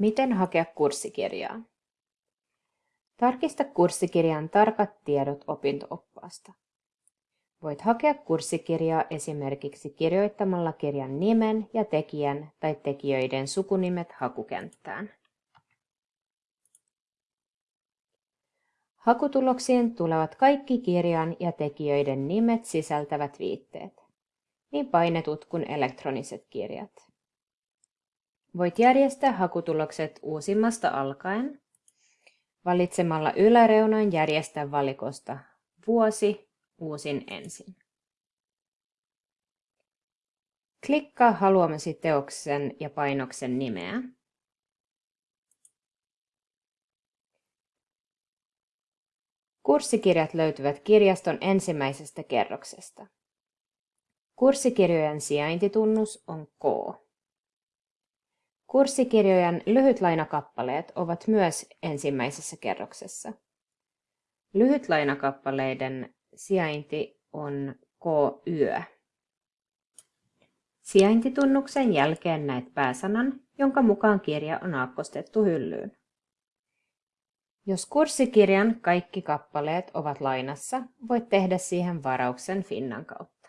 Miten hakea kurssikirjaa? Tarkista kurssikirjan tarkat tiedot opinto-oppaasta. Voit hakea kurssikirjaa esimerkiksi kirjoittamalla kirjan nimen ja tekijän tai tekijöiden sukunimet hakukenttään. Hakutuloksiin tulevat kaikki kirjan ja tekijöiden nimet sisältävät viitteet, niin painetut kuin elektroniset kirjat. Voit järjestää hakutulokset uusimmasta alkaen valitsemalla yläreunan järjestää valikosta vuosi uusin ensin. Klikkaa haluamasi teoksen ja painoksen nimeä. Kurssikirjat löytyvät kirjaston ensimmäisestä kerroksesta. Kurssikirjojen sijaintitunnus on K. Kurssikirjojen lyhytlainakappaleet ovat myös ensimmäisessä kerroksessa. Lyhytlainakappaleiden sijainti on K-yö. Sijaintitunnuksen jälkeen näet pääsanan, jonka mukaan kirja on aakkostettu hyllyyn. Jos kurssikirjan kaikki kappaleet ovat lainassa, voit tehdä siihen varauksen Finnan kautta.